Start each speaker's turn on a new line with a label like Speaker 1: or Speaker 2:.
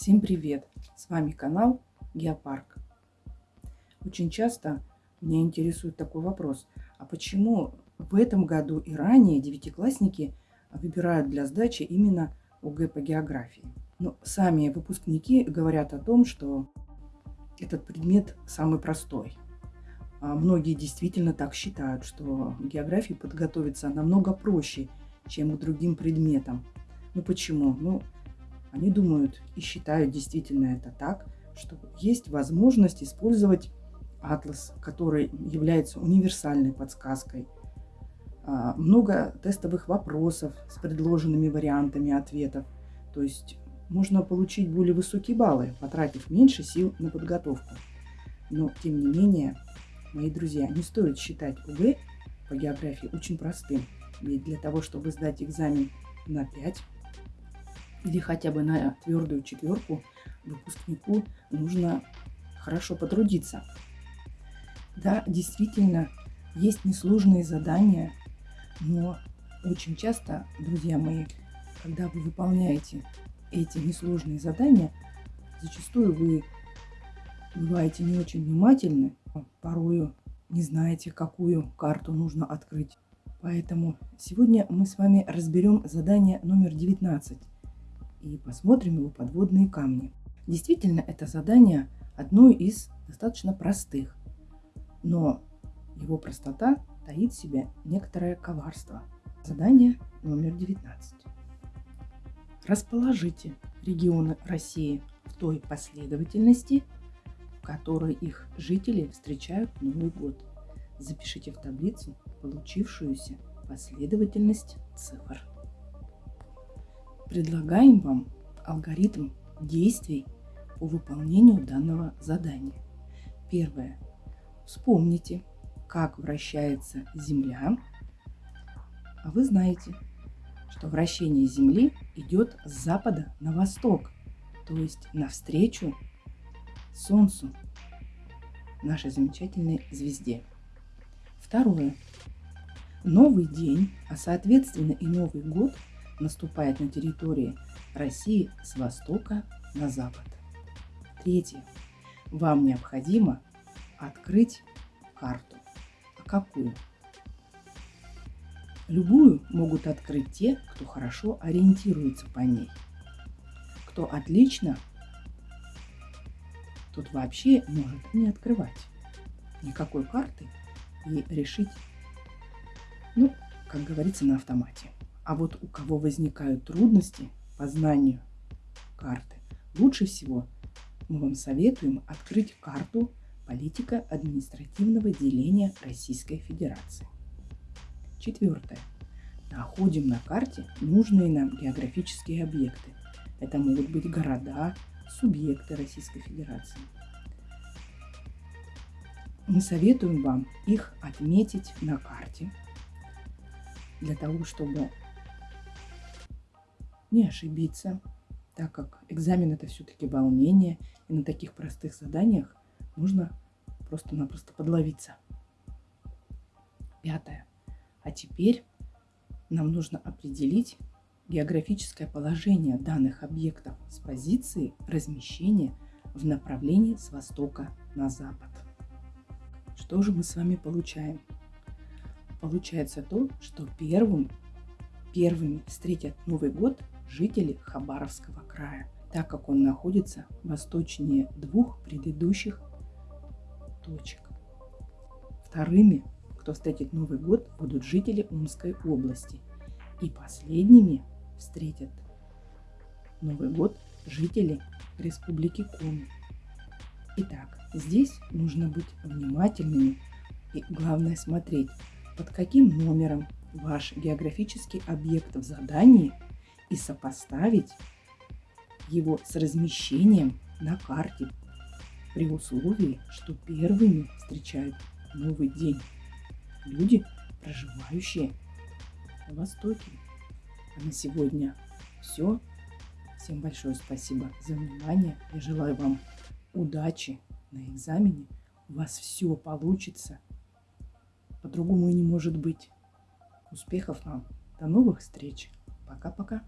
Speaker 1: Всем привет! С вами канал Геопарк. Очень часто меня интересует такой вопрос. А почему в этом году и ранее девятиклассники выбирают для сдачи именно ОГЭ по географии? Ну, сами выпускники говорят о том, что этот предмет самый простой. А многие действительно так считают, что географии подготовиться намного проще, чем к другим предметам. Ну почему? Ну, они думают и считают действительно это так, что есть возможность использовать атлас, который является универсальной подсказкой. А, много тестовых вопросов с предложенными вариантами ответов. То есть можно получить более высокие баллы, потратив меньше сил на подготовку. Но, тем не менее, мои друзья, не стоит считать УГ по географии очень простым. Ведь для того, чтобы сдать экзамен на 5 или хотя бы на твердую четверку, выпускнику нужно хорошо потрудиться. Да, действительно, есть несложные задания, но очень часто, друзья мои, когда вы выполняете эти несложные задания, зачастую вы бываете не очень внимательны, порою не знаете, какую карту нужно открыть. Поэтому сегодня мы с вами разберем задание номер 19 и посмотрим его подводные камни. Действительно, это задание одно из достаточно простых, но его простота таит в себе некоторое коварство. Задание номер 19. Расположите регионы России в той последовательности, в которой их жители встречают Новый год. Запишите в таблицу получившуюся последовательность цифр. Предлагаем вам алгоритм действий по выполнению данного задания. Первое. Вспомните, как вращается Земля. А вы знаете, что вращение Земли идет с запада на восток, то есть навстречу Солнцу, нашей замечательной звезде. Второе. Новый день, а соответственно и Новый год – наступает на территории России с востока на запад. Третье. Вам необходимо открыть карту. А какую? Любую могут открыть те, кто хорошо ориентируется по ней. Кто отлично, тот вообще может не открывать никакой карты и решить, ну, как говорится, на автомате. А вот у кого возникают трудности по знанию карты, лучше всего мы вам советуем открыть карту политика административного деления Российской Федерации. Четвертое. Находим на карте нужные нам географические объекты. Это могут быть города, субъекты Российской Федерации. Мы советуем вам их отметить на карте для того, чтобы не ошибиться, так как экзамен это все-таки волнение, и на таких простых заданиях нужно просто-напросто подловиться. Пятое. А теперь нам нужно определить географическое положение данных объектов с позиции размещения в направлении с востока на запад. Что же мы с вами получаем? Получается то, что первым, первыми встретят Новый год жители Хабаровского края, так как он находится восточнее двух предыдущих точек. Вторыми, кто встретит Новый год, будут жители Омской области. И последними встретят Новый год жители Республики Коми. Итак, здесь нужно быть внимательными и главное смотреть, под каким номером ваш географический объект в задании – и сопоставить его с размещением на карте при условии, что первыми встречают новый день люди, проживающие на Востоке. А на сегодня все. Всем большое спасибо за внимание. Я желаю вам удачи на экзамене. У вас все получится. По-другому и не может быть. Успехов вам. До новых встреч. Пока-пока.